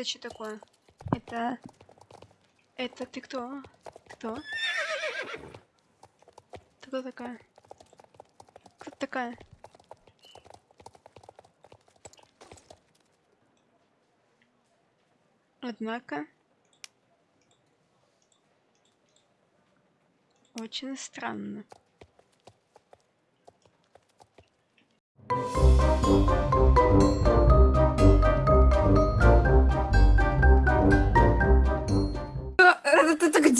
Это что такое? Это... Это ты кто? Кто? Ты кто такая? Кто такая? Однако... Очень странно.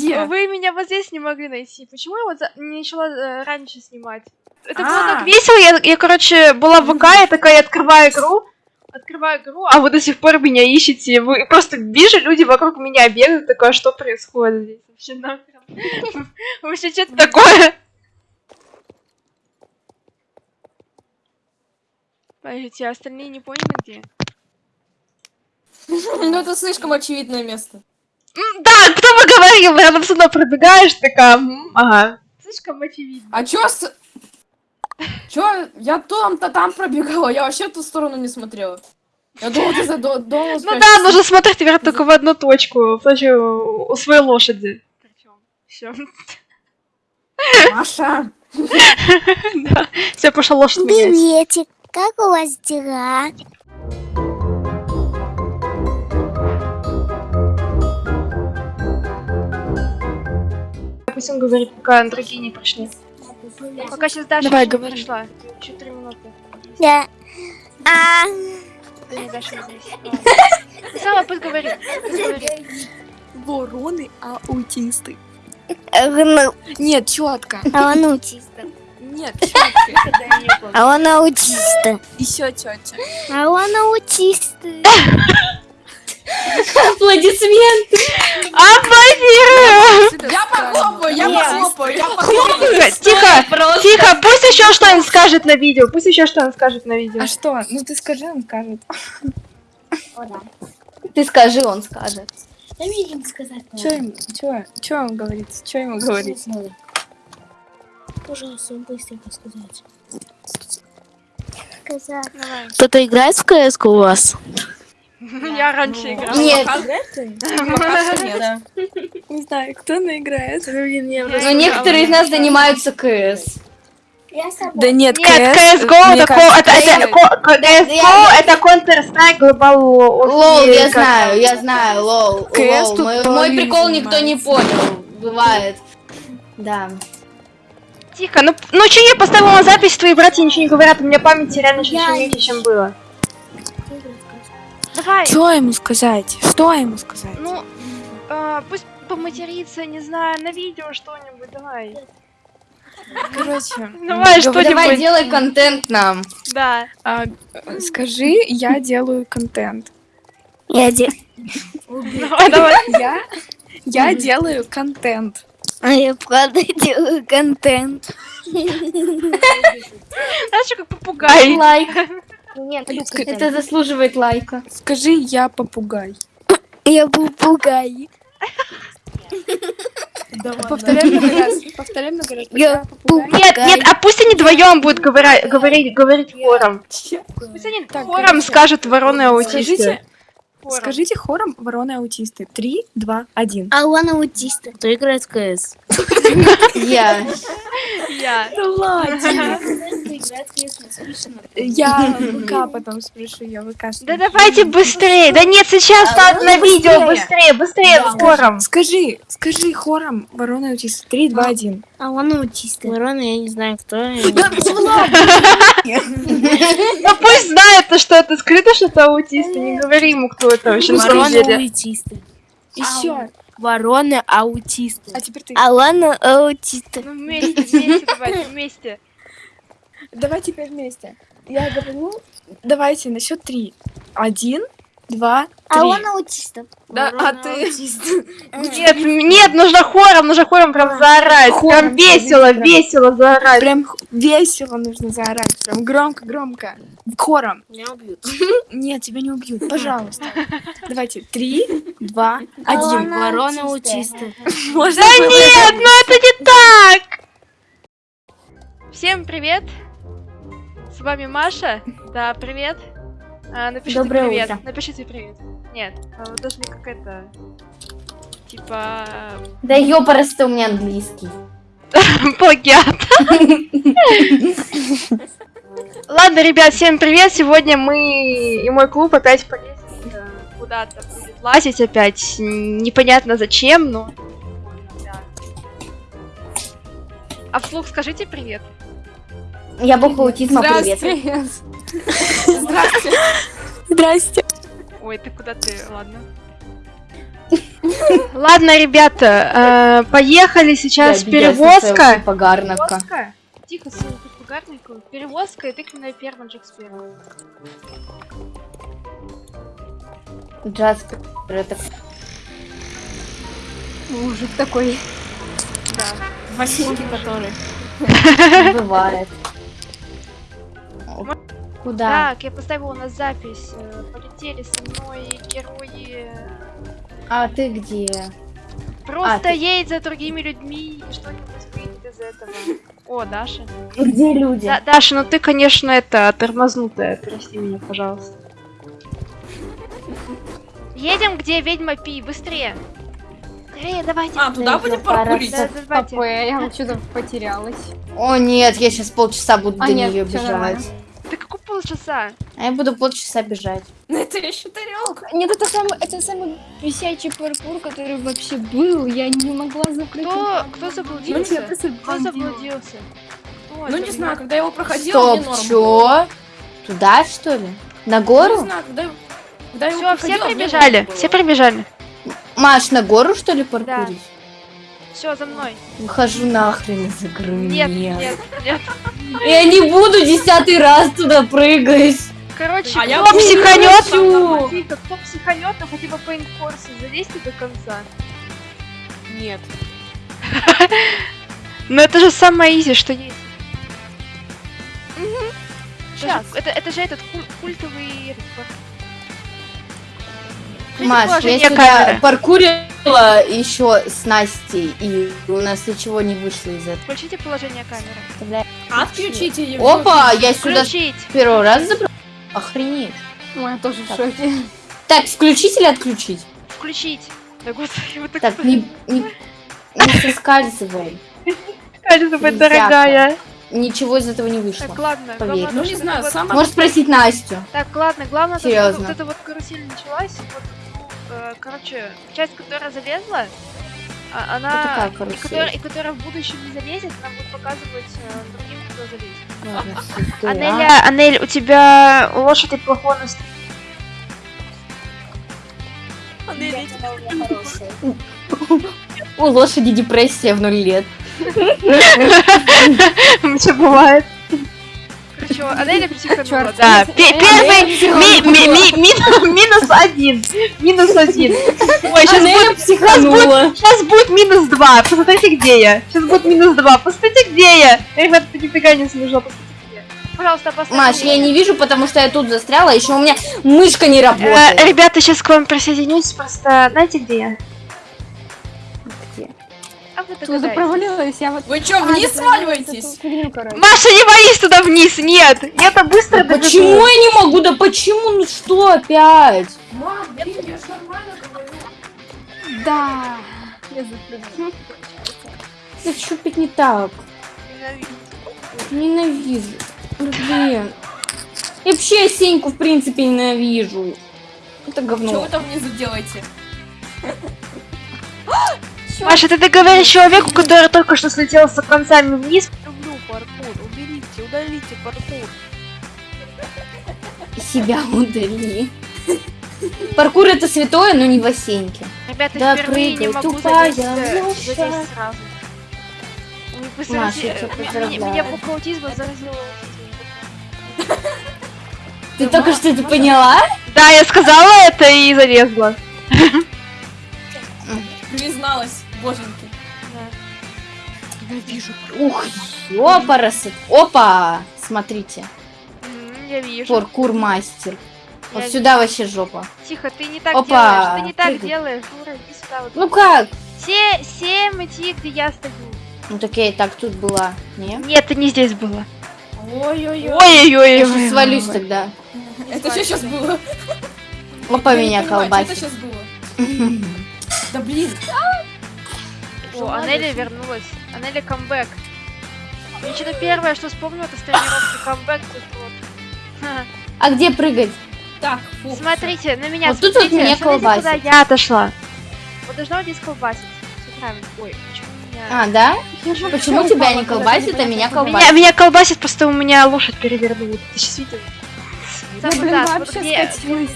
Где? Вы меня вот здесь не могли найти. Почему я вот за- не начала э, раньше снимать? Это было А. так весело. Я, я, короче, была в ВК, я такая открываю игру. Открываю игру, а вы до сих пор меня ищете. Вы просто вижу, люди вокруг меня бегают. Такое, что происходит здесь? Вообще нахрен. Вообще, что это такое? Подождите, а остальные не поняли где? Ну это слишком очевидное место. Да, кто бы говорил, рядом со мной пробегаешь, такая, м, ага. Слишком очевидно. А чё с... Чё? Я там-то там пробегала, я вообще в ту сторону не смотрела. Я думала, ты за до- дома Ну да, нужно смотреть теперь только в одну точку, в случае у своей лошади. Все. Маша! Да, все, пошла лошадь менять. Приветик, как у вас дела? Пусть он говорит, пока другие не пришли. Пока сейчас Даша Давай, говори. пришла. Еще три минуты. Да. А, не, Даша не здесь. Ты сама пусть говорит. Вороны аутисты. ну, Нет, четко. а он аутиста. Нет, четко. А он аутиста. Еще четче. А он аутист. Аплодисменты! Аплодирую! Я похлопаю, я похлопаю, я похлопаю. Тихо, тихо, пусть еще что-нибудь скажет на видео. Пусть еще что-нибудь скажет на видео. А что? Ну ты скажи, он скажет. Ты скажи, он скажет. Да видим сказать. Че ему, чё, чё ему говорить? Чё ему говорить? Пожалуйста, быстренько сказать. Кто-то играет в кс у вас? Я раньше играла. Нет. Не знаю, кто наиграет. но некоторые из нас занимаются КС. Да нет, Нет, КС, CSGO это, ко- это, это, CS:GO. ко- ко- CSGO это Counter-Strike Global War. Лол, я знаю, я знаю, лол. Тут Мой, прикол никто не понял. Бывает. Да. Тихо, ну, ну что я поставила на запись, твои братья ничего не говорят, у меня памяти реально чуть меньше, чем было. Давай, Что ему сказать? Что ему сказать? ну, а, пусть поматерится, не знаю, на видео что-нибудь, давай. Короче, Давай, что-нибудь. Давай делай контент нам. Да. а, э, скажи, я делаю контент. Я де... Давай, давай. Я, я делаю контент. А я правда делаю контент. Знаешь, как попугай. Лайк. Нет, Это заслуживает лайка. Скажи, я попугай. Я попугай. Повторяй много раз. Повторяй много раз. Я попугай. Нет, нет, а пусть они вдвоем будут говоря- говорить, говорить хором. Пусть они Так, хором короче, скажут вороны аутисты. Скажите, Хором. скажите хором вороны аутисты. Три, два, один. А он аутист. Кто играет в КС? Я. Я. Да ладно. Я ВК потом спрошу, я ВК. Да давайте быстрее. Да нет, сейчас надо на видео. Быстрее, быстрее, хором. Скажи, скажи хором вороны аутисты. Три, два, один. А он аутист. Ворона, я не знаю, кто. Ну пусть знает, то, что это скрыто, что это аутисты. Не говори ему, кто это вообще на самом деле. аутисты. Еще. Вороны аутисты. А теперь ты. А он аутист. Ну вместе, вместе, давайте, вместе. Давай теперь вместе. Я говорю, давайте на счет три. Один, два, А три. он аутист. Да, а ты? Нет, нет, нужно хором, нужно хором прям заорать. Хором, Прям весело, прям. весело заорать. Прям х- весело нужно заорать. Прям громко, громко. Хором. Меня убьют. Нет, тебя не убьют. Пожалуйста. Давайте. Три, два, один. Ворона аутисты. Можно Да было- нет, ну это не так! Всем привет! С вами Маша. Да, привет. А, напишите Доброе привет. утро. Напишите привет. Нет, а, должны как это... Типа... Да ёпарасто у меня английский. Плагиат. Ладно, ребят, всем привет. Сегодня мы и мой клуб опять полезли э, куда-то будет лазить опять. Непонятно зачем, но... А вслух скажите привет. Я бог аутизма, привет. Здравствуй. Здрасте. Ой, ты куда ты? Ладно. Ладно, ребята, э, поехали сейчас перевозка. Погарновка. Перевозка? Тихо, сын, тут пугарнику. Перевозка и тыквенная ферма Джекспера. Джаспер, это Мужик такой. Да. Васенький который. бывает. Куда? Так, я поставила на запись. э, Полетели со мной герои. А ты где? Просто А, ты- едь за другими людьми, и что-нибудь выйдет из этого. О, Даша. Где люди? Да, Даша, ну ты, конечно, это тормознутая. Прости меня, пожалуйста. Едем, где ведьма Пи, быстрее. Скорее, давайте. А, туда будем паркурить? Да, да, давайте. Я что-то потерялась. О нет, я сейчас полчаса буду А, до нет, нее бежать. Ты какой полчаса? А я буду полчаса бежать. Ну это еще тарелка. Нет, это самый, это самый висячий паркур, который вообще был. Я не могла закрыть. Кто, кто Ну, заблудился? просто Кто заблудился? Кто Ну это? не знаю, когда я его проходила, мне Стоп, было. чё? Туда что ли? На Ну, Не гору? знаю, когда, когда я его Все, все мне прибежали, все прибежали. Маш, на гору что ли паркурить? Все, за мной. Выхожу нахрен из игры. Нет, нет, нет. Я не буду десятый раз туда прыгать. Короче, А я психанет, кто психанет, ну хотя бы по инфорсу залезьте до конца. Нет. Но это же самое изи, что есть. Сейчас. Это, же- это, же этот куль- культовый... Маш, я сюда камеры. Паркурила еще с Настей, и у нас ничего не вышло из этого. Включите положение камеры. Отключите ее. Опа, я сюда Включить. первого раза забрала. Охренеть. Ой, я тоже в Так. шоке. Так, включить или отключить? Включить. Да господи, вы так... Так, не, не, не соскальзывай. Нельзя дорогая. Ничего из этого не вышло. Так, ладно. Поверь. главное, Ну не знаю, вот- сама... Можешь спросить Настю. Так, ладно, главное, то, что Серьезно. вот эта вот карусель началась, вот, ну, короче, часть, которая залезла, а- она, Это как и, которая, и которая в будущем не залезет, она будет показывать э, другим, кто залезет. Ладно, всё, ты, а? Анеля, Анель, у тебя лошадь от плохого настроения. У лошади депрессия в ноль лет. Все бывает. Короче, Анеля психанула, да. Пе- Первый ми- ми- ми- ми- минус один. Минус один. Ой, сейчас будет, психанула. сейчас будет минус два. Посмотрите, где я. Сейчас будет минус два. Посмотрите, где я. Ребята, это нифига не смешно. Пожалуйста, поставьте. Маш, я не вижу, потому что я тут застряла, еще у меня мышка не Э, работает. Ребята, сейчас к вам присоединюсь. Просто знаете, где я? А вы Туда провалилась, я вот... Вы что, А, вниз ты провалилась, сваливаетесь? фигню. Маша, не боись туда вниз, нет! Я-то быстро Да добегу. почему я не могу? Да почему? Ну что опять? Мам, блин, я ж нормально говорю. Да. Я запрыгнула. Да что опять не так? Ненавижу. Блин. И вообще я Сеньку, в принципе, ненавижу. Это Что говно. вы там внизу делаете? Маша, ты договоришь человеку, который только что слетел с концами вниз. Люблю паркур. Уберите, удалите паркур. Себя удали. Паркур это святое, но не в Осеньке. Ребята, Да впервые не прыгай, могу тупая залезть, лошадь. залезть сразу. Вы Маша, я меня- поздравляю. Меня буква аутизма заразила. Ты только что это поняла? Да, я сказала это и залезла. Призналась, боженьки. Ух, ёпарасы. Опа! Смотрите. Я вижу. Паркур мастер. Вот Я сюда вообще жопа. Тихо, ты не так Опа, делаешь, ты не так прыгай. делаешь, Дура, иди сюда вот. Ну как? Все, семь идти, где я стою. Ну так я и так тут была. Не? Нет, ты не здесь была. Ой-ой-ой. Я Ой-ой-ой. сейчас свалюсь тогда. Это что сейчас было? Опа, Я меня что это колбасит. сейчас было? Да блин. О, Анеля вернулась. Анеля камбэк. Я что-то первое, что вспомнила, это с тренировки камбэк. А где прыгать? Так, фу. Смотрите, на меня Вот тут вот смотрите, меня смотрите, колбасит. куда я отошла. Вот должна вот здесь колбасить. Ой, почему меня... А, да? Почему тебя не колбасит, а меня Меня, колбасит? меня колбасит, просто у меня лошадь перевернула. Ты сейчас видел? Там блин, так, вот вообще где, скатилась.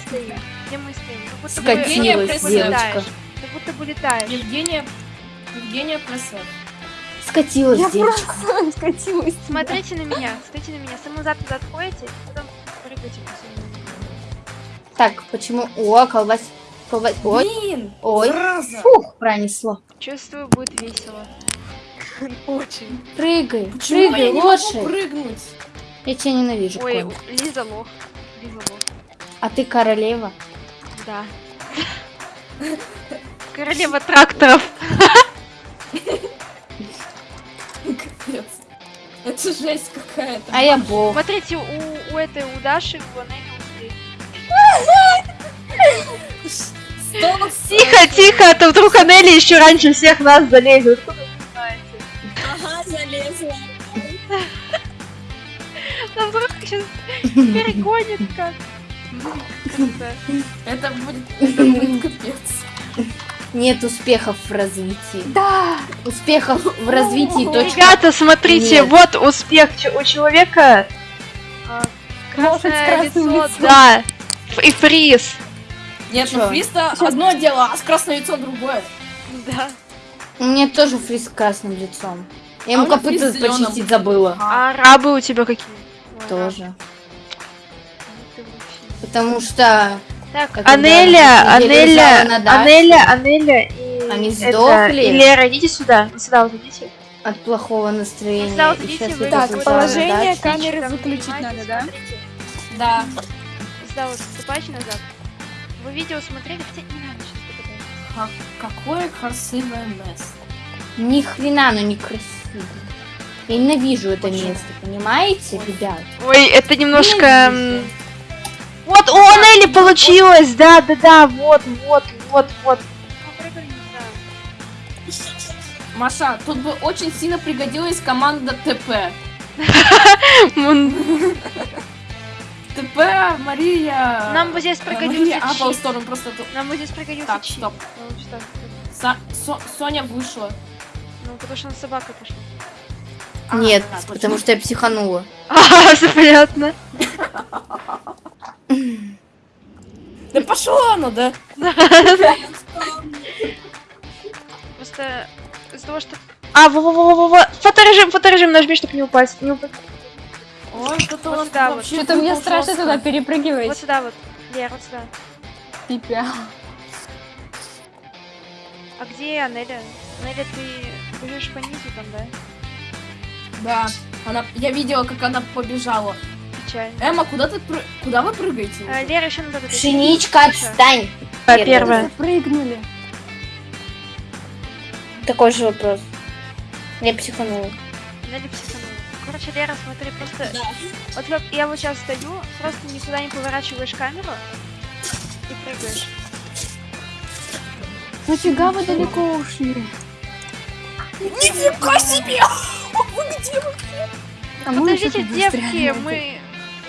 Где мы стоим? Как будто бы Скатилась девочка. летаешь. Как будто бы летаешь. Евгения... Евгения Просов. Скатилась Я девочка. просто скатилась. Смотрите на меня, смотрите на меня. Самозад туда отходите, потом прыгайте. Так, почему? О, колбасит. Колбасит. Ой, Блин! ой. Зараза! Фух, пронесло. Чувствую, будет весело. Очень. Прыгай, Почему я прыгай, могу лошадь. прыгнуть? Я тебя ненавижу, Ой, конь. Лиза лох. Лиза лох. А ты королева. Да. Королева тракторов. Это жесть какая-то. А я бог. Смотрите, у, у этой, у Даши, у Анели Тихо, тихо, а то вдруг Анели еще раньше всех нас залезет. Ага, залезла. Да вдруг сейчас перегонит как. Это будет, это будет капец. Нет успехов в развитии. Да. Успехов в развитии точка. Ребята, смотрите, Нет. вот успех у человека. а, Красное лицо, лицом. да. И фриз. Нет, ну фриста одно дело, а с красным яйцом другое. Да. У меня тоже фриз с красным лицом. Я А ему меня копыта почистить забыла. А рабы у тебя какие? Тоже. Потому что Так, Анеля, на неделе Анеля, даче. Анеля, Анеля и... Они это, сдохли? И Лера, идите сюда, сюда вот идите. от плохого настроения. Сюда вот идите, вы Так, положение камеры выключить надо, да? Да. Сюда вот ступайте назад. Вы видео смотрели, хотя не надо сейчас Какое красивое место. Ни хрена, оно не красиво. Я ненавижу это Почему? место, понимаете, ребят? Ой, это немножко... Ненавижу. Вот, у Анели получилось! Да, да, да, вот, вот, вот, вот. Маша, тут бы очень сильно пригодилась команда ТП. ТП, Мария... Нам бы здесь э, пригодился Мария чит. Applestorm просто... тут- Нам бы здесь пригодился Так, чит. стоп. Ну, Со- Соня вышла. Ну, потому что она собака пошла. А, Нет, да, потому что я психанула. А, понятно. Да пошло оно, да? Просто из-за того, что... А, во-во-во-во-во! Фоторежим, фоторежим нажми, чтобы не упасть. Не упасть. Ой, что-то Вот у нас сюда вот. вообще Что-то мне страшно туда перепрыгивать. Вот сюда вот. Лер, вот сюда. Пипя. А где Анеля? Анеля, ты бежишь по низу там, да? Да, она, я видела, как она побежала. Печально. Эмма, куда ты пры- куда вы прыгаете? А, Лера еще надо... Пшеничка, отстань! Первая. Прыгнули. Такой же вопрос. Я психанула. Анеля психанула. Короче, Лера, смотри, просто... Вот как я вот сейчас стою, просто никуда не поворачиваешь камеру и прыгаешь. Нафига вы далеко ушли? Нифига себе! А мы Подождите, что-то девки, застряли. мы...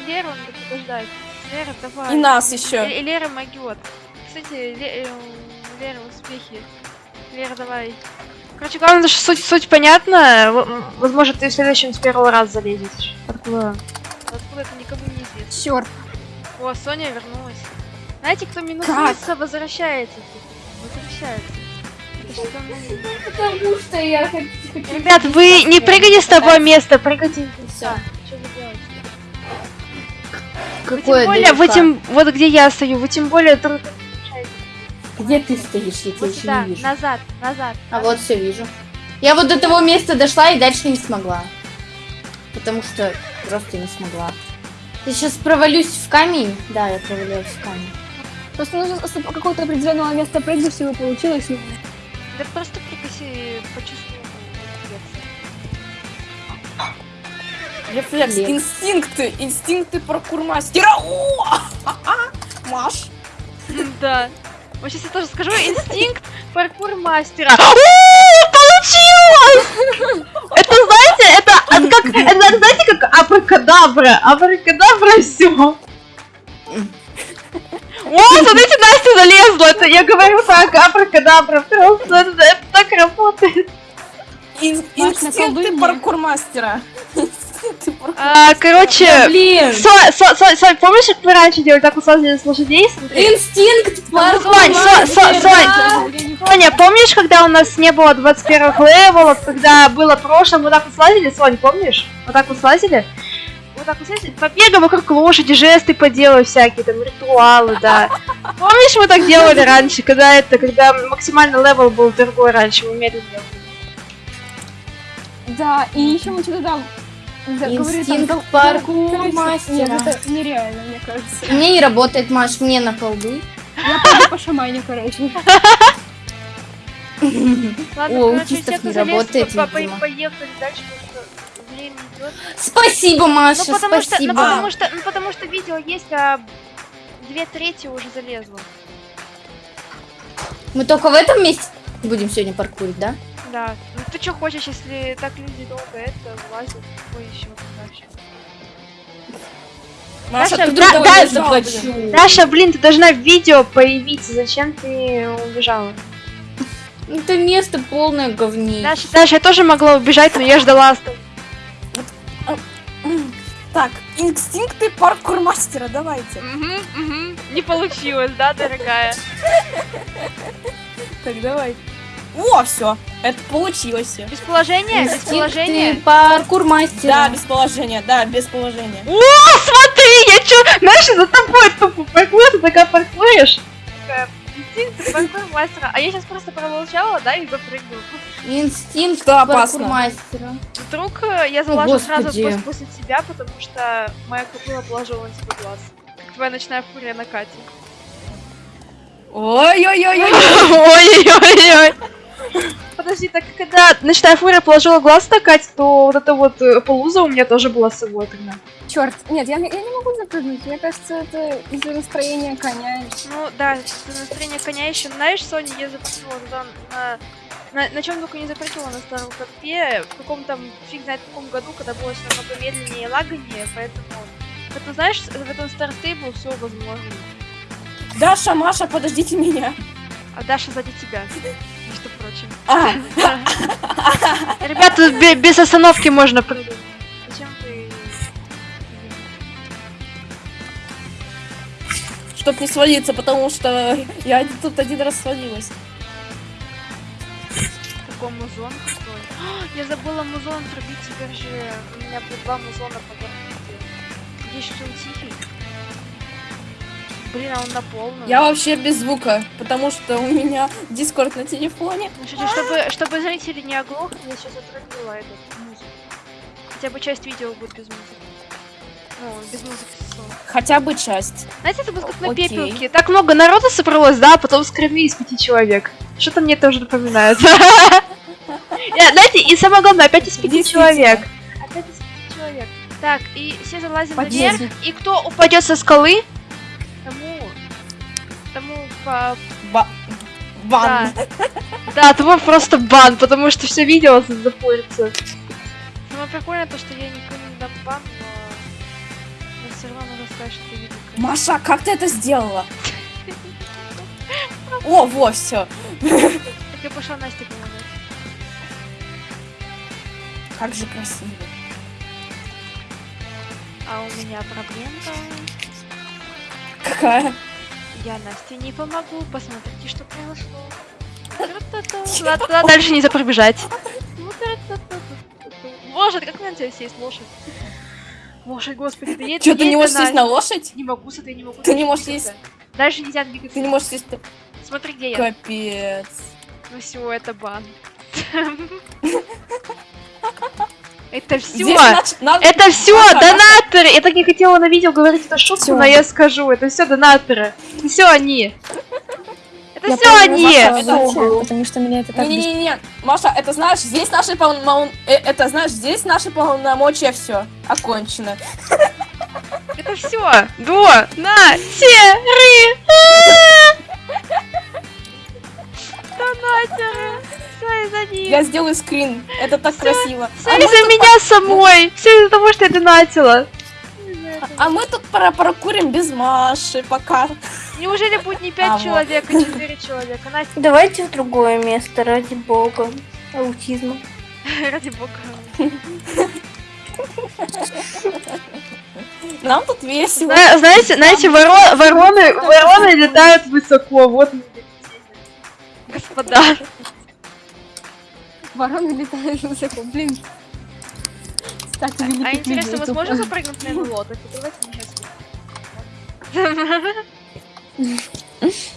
Леру надо подождать. Лера, давай. И нас еще. И, Лера могет. Кстати, Ле- э, Лера, успехи. Лера, давай. Короче, главное, что суть, суть понятна. Возможно, ты в следующем с первого раза залезешь. Откуда? Откуда это никому не известно. Чёрт. О, Соня вернулась. Знаете, кто минусуется, возвращается. типа. Возвращается. Ну, Потому что я хочу... Ребят, вы не прыгайте с того места, прыгайте. Всё. Что вы делаете? Какое тем более, вы тем, вот где я стою, вы тем более друг Где ты стоишь? Я тебя вот еще сюда, не вижу. назад, назад. А вот все вижу. Я вот до того места дошла и дальше не смогла. Потому что просто не смогла. Я сейчас провалюсь в камень. Да, я провалилась в камень. Просто нужно с какого-то определенного места прыгнуть, чтобы получилось. ну, Да просто прикоси, почувствуй. Рефлекс, Лев. инстинкты, инстинкты паркурмастера. Маш. Да. Вот сейчас я тоже скажу инстинкт паркур мастера. О, Получилось! Это, знаете, это от как, это, знаете, как абракадабра. Абракадабра все. О, смотрите, Настя залезла. Это я говорю так, абракадабра. Просто это, это так работает. Инстинкты паркурмастера. А, короче, Блин. Со- Со- Со- Сонь, помнишь, как мы раньше делали, так услазили с лошадей? Смотри. Инстинкт Сонь, Сонь, Сонь, Сонь, Соня, помнишь, когда у нас не было 21 левелов, когда было прошлое, мы так вот слазили, Сонь, помнишь? Вот так вот слазили? Вот так вот слазили, побегаем вокруг лошади, жесты поделаю всякие, там, ритуалы, да. Помнишь, мы так делали раньше, когда это, когда максимальный level был другой раньше, мы медленно делали. Да, и еще мы что-то там... да, Инстинкт дол- паркурмастера. Нет, это нереально, мне кажется. Мне не работает, Маш, мне на колды. Я пойду по шамане, короче. Ладно, О, короче, все, не кто работает, по- по- видимо. поехали дальше, что время идет. Спасибо, Маша, Ну потому что, спасибо. ну потому что, ну потому что видео есть, а две трети уже залезло. Мы только в этом месте будем сегодня паркурить, да? Да. Ну ты что хочешь, если так люди долго это влазят, какой еще дальше? Маша, Даша, ты да- вдруг да- не заплачу. Даша, блин, ты должна в видео появиться, зачем ты убежала? Это место полное говней. Даша, Даша, я тоже могла убежать, но я ждала. оста- Так, инстинкты паркурмастера, давайте. Не получилось, да, дорогая? Так, давай. О, все, это получилось. Без положения? Без положения? паркурмастера. Да, без положения, да, без положения. О, смотри, я чё, знаешь, за тобой тупо паркур, ты такая паркуришь. Такая, инстинкт паркур мастера. А я сейчас просто промолчала, да, и запрыгнула. Инстинкт Что опасно? паркурмастера. Вдруг э, я залажу сразу Господи. пос- после тебя, потому что моя купила положила на тебя глаз. Как твоя ночная фурия на Кате. Ой-ой-ой-ой. Подожди, так когда ночная фурия положила глаз на то вот эта вот э, полуза у меня тоже была с собой тогда. Черт, нет, я, не- я не могу запрыгнуть. Мне кажется, это из-за настроения коня. Ну да, за настроение коня еще. Знаешь, Соня, я запрыгнула туда на... На, на чем только не запрыгнула на старом копе, в каком там, фиг знает в каком году, когда было все намного медленнее и лаганее, поэтому... Поэтому, знаешь, в этом Stable все возможно. Даша, Маша, подождите меня. А Даша сзади тебя, между прочим. А, Ребята, без остановки можно прыгать. Зачем вы... чтоб не свалиться, потому что я тут один раз свалилась. Какой музон крутой. А, Я забыла музон отрубить, теперь же у меня будет два музона по гарантии. Надеюсь, что он тихий. Блин, а он на полном. Я вообще без звука, потому что у меня дискорд на телефоне. Шучу, чтобы, чтобы зрители не оглохли, я сейчас отрубила этот музыку. Хотя бы часть видео будет без музыки. Ну, без музыки. Хотя бы часть. Знаете, это будет как на Окей. пепелке. Так много народа собралось, да, а потом скормили из пяти человек. Что-то мне тоже напоминает. Знаете, и самое главное, опять из пяти человек. Опять из пяти человек. Так, и все залазим наверх, и кто упадет со скалы. Тому по... Ба- Бан. Да. Да, тому просто бан, потому что все видео запорится. Самое прикольное то, что я никому не дам бан, но... Но все равно нужно сказать, что ты видел. Маша, как ты это сделала? О, во, все. Так я пошла Насте помогать. Как же красиво. А у меня проблемка. Какая? Я Насте не помогу. Посмотрите, что произошло. Ладно, ладно, дальше не пробежать. Ну. Боже, как мне на тебя сесть, лошадь? Лошадь, господи, да едет, Что, ты не можешь сесть на лошадь? Не могу, смотри, не могу. Ты не можешь сесть? Дальше нельзя двигаться. Ты не можешь сесть... Смотри, где я. Капец. Ну все, это бан. Это все. Надо- Это все, Маша, донаторы! Я так не хотела на видео говорить эту шутку, Всё. но я скажу. Это все донаторы. Все они. Это Я все поняла, они! Маша, Это. Потому что меня это так... Не-не-не, Маша, это знаешь, здесь наши полномочия... Это знаешь, здесь наши полномочия все окончено. Это все! До! На! Те! Ры! Донатеры! Все из-за них! Я сделаю скрин, это так красиво. Все А из-за меня самой! Все из-за того, что я донатила! а мы тут пора прокурим без Маши пока. Неужели будет не 5 А, вот. человек, а 4 человека? Настя, Давайте в другое место, ради бога. Аутизма. ради бога. Нам тут весело. Зна- Знаете, знаете, воро- вороны, вороны летают высоко, вот Господа. Вороны летают высоко, блин. Кстати, А интересно, тут. сможете запрыгнуть на? Так не сейчас.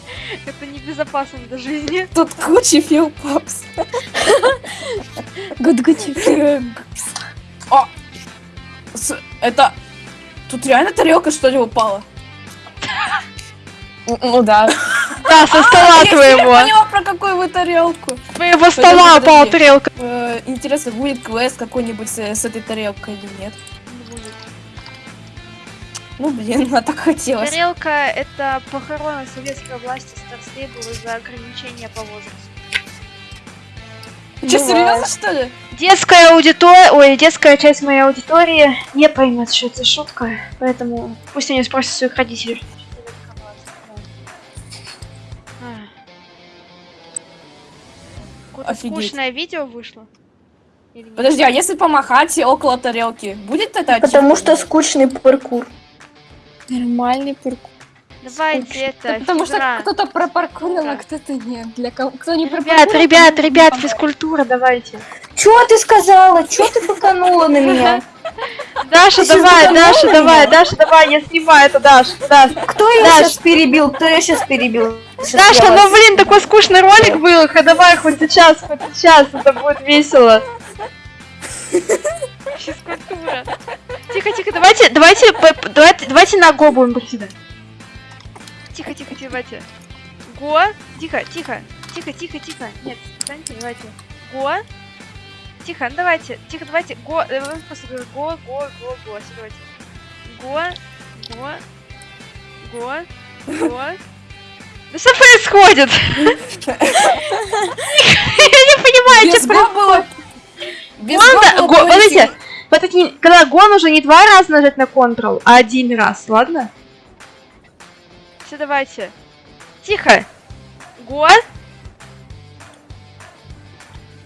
Это небезопасно для жизни. Тут куча филпапс. Гудгучи. С- Это... Тут реально тарелка что ли упала? Ну да. Да, со стола Я теперь твоего. Про какую вы тарелку. Твоего стола упала тарелка. Э, интересно, будет квест какой-нибудь с, с этой тарелкой или нет? Ну, блин, а так хотелось. Тарелка — это похорона советской власти Старстейбл из-за ограничения по возрасту. Че, серьезно, что ли? Детская аудитория, ой, детская часть моей аудитории не поймет, что это шутка, поэтому пусть они спросят своих родителей. Какое-то скучное видео вышло. Подожди, а если помахать около тарелки, будет это Потому что скучный паркур. Нормальный паркур. Давайте это, Потому что кто-то пропаркурил, а кто-то нет. Для кого кто не Ребят, ребят, ребят, физкультура, давайте. Чё ты сказала? Чё ты факанула на меня? Даша, давай, Даша, давай, Даша, давай, я снимаю это, Даша, Даша. Кто Даш. сейчас перебил? Кто ее сейчас перебил? Даша, ну блин, такой скучный ролик был, давай хоть сейчас, хоть сейчас, это будет весело. Физкультура. Тихо, тихо, давайте, давайте, давайте, давайте на го будем приседать. Тихо, тихо, тихо, давайте. Го, тихо, тихо, тихо, тихо, тихо. Нет, встаньте, давайте. Го. Тихо, ну давайте, тихо, давайте. Го, э, просто говорю, го, го, го, го. Всё, давайте. Го, го, го, го. Да что происходит? Я не понимаю, что. Без Гон, подождите, вот не- когда гон уже не два раза нажать на Ctrl, а один раз, ладно? Все, давайте. Тихо. Го.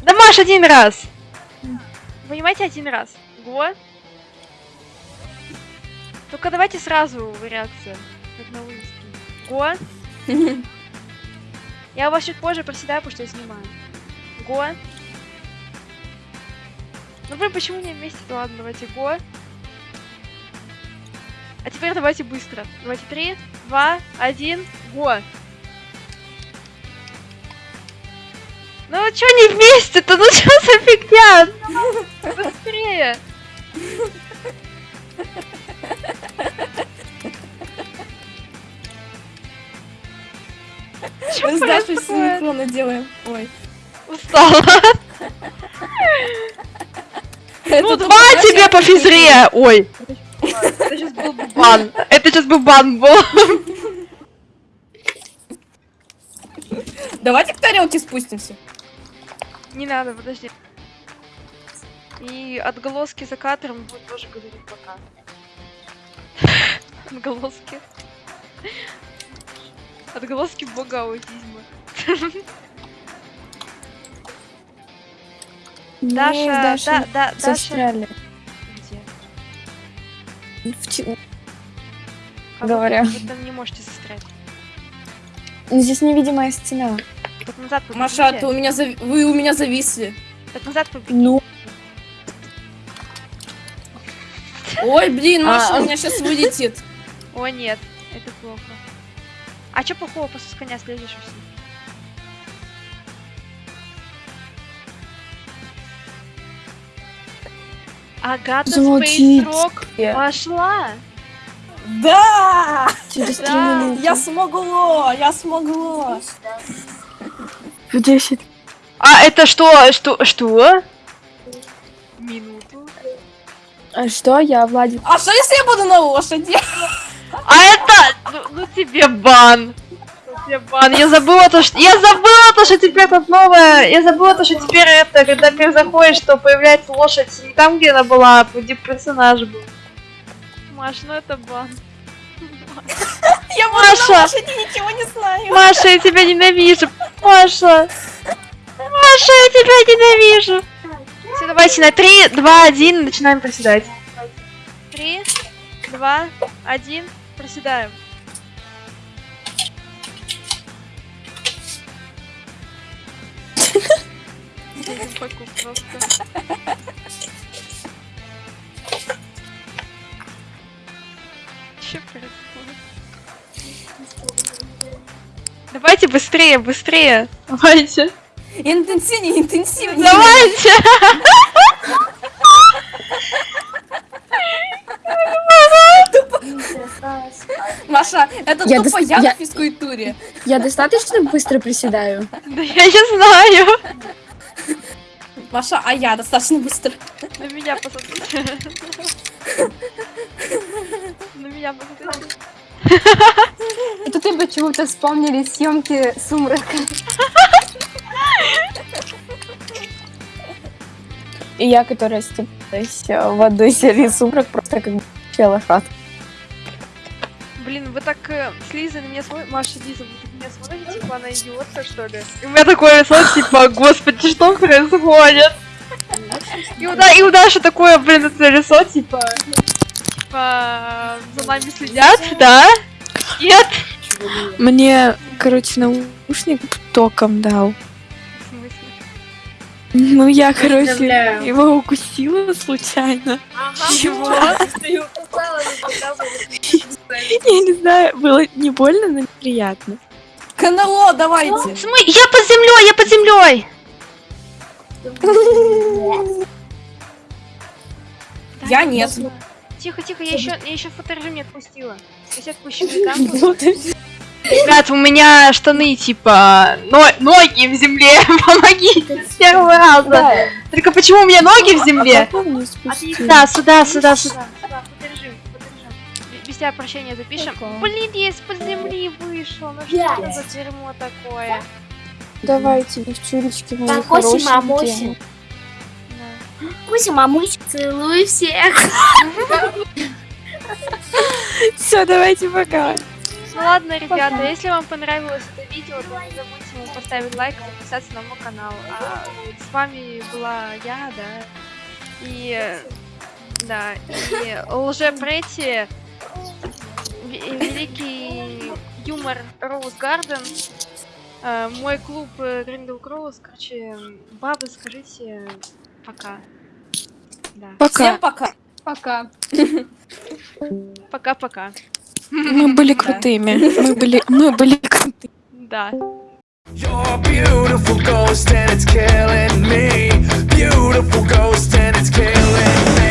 Да, Маш, один раз. Понимаете, один раз. Го. Только давайте сразу реакция. Как на вывеске. Я у вас чуть позже проседаю, потому что я снимаю. Го. Ну блин, почему не вместе? -то? Ладно, давайте го. А теперь давайте быстро. Давайте три, два, один, го. Ну чё не вместе-то? Ну чё за фигня? Ну, Быстрее! Чё Мы с Дашей происходит? синхронно делаем. Ой. Устала. Это Ну, два тебе по физре! Ой. Это сейчас был бы бан. Это сейчас бы бан был. Давайте к тарелке спустимся. Не надо, подожди. И отголоски за кадром будут тоже говорить пока. Отголоски. Отголоски бога аутизма. Мы Даша, да, да, Даша. Где? А Говоря. Вы там не можете застрять. Ну, Здесь невидимая стена. Так назад побегите. Маша, ты у меня зави- вы у меня зависли. Так назад побегите. Ну, Ой, блин, Маша А. у меня сейчас вылетит. О, нет, это плохо. А чё плохого, просто с коня слезешь и всё. Агата. Спейсрок пошла! Да! через три Да, минуты. Я смогло, я смогло. В 10. А это что? Что? Что? Минуту. А что я, Владик? А что если я буду на лошади? А это... Ну, ну тебе бан. Ну тебе бан. Я забыла то, что... Я забыла то, что теперь тут новое... Я забыла то, что теперь это, когда ты заходишь, что появляется лошадь не там, где она была, а где персонаж был. Маш, ну это бан. Я Маша! ничего не знаю. Маша, я тебя ненавижу. Маша. Маша, я тебя ненавижу. Все, давайте на 3, 2, 1 начинаем проседать. 3, 2, 1, проседаем. Че происходит? Давайте быстрее, быстрее. Давайте. Интенсивнее, интенсивнее. Давайте. Маша, это Я тупо я я- на физкультуре. Я достаточно быстро приседаю? Да я не знаю. Маша, а я достаточно быстро. На меня посмотрите. На меня посмотрите. Это ты почему-то вспомнили съемки сумрака. И я, которая степилась э, в одной серии «Сумрак», просто как челохат. Блин, вы так э, с Лизой на меня смотрите. Маша, Лиза, вы на меня смотрите, типа она идиотка, что ли? И у меня такое лицо, типа, господи, что происходит? И у, и у Даши такое, блин, это лицо, типа... Типа, за нами следят, да? Нет? Мне, короче, наушник током дал. В смысле? Ну, я, короче, его укусила случайно. Чего? Я не знаю, было не больно, но неприятно. КНЛО, давайте. Смы- Я под землей, я под землей! Я нет. Тихо, тихо, я еще, я еще фоторежим не отпустила. Сейчас я отпущу там. Ребят, у меня штаны типа но- ноги в земле. Помогите с первого раза. Только почему у меня ноги в земле? Помню, спустила. Да, сюда, сюда, сюда. Тебя прощения запишем. Блин, я из-под земли вышел. Ну что это за дерьмо такое? Давайте, девчулечки, мои Мамоси, хорошенькие. мамоси. Да. Мамуся, целую всех. Все, давайте пока. Ну ладно, ребята, если вам понравилось это видео, то не забудьте ему поставить лайк и подписаться на мой канал. А с вами была я, да, и да, и лже Претти, ве- великий юмор Роуз Гарден, э, мой клуб Гриндел Кроуз, короче, бабы, скажите пока. Да, Пока. Всем пока. Пока. пока-пока. Мы были крутыми. Мы были, мы были крутыми. Да. You're a beautiful ghost and it's killing me. Beautiful ghost and it's killing me.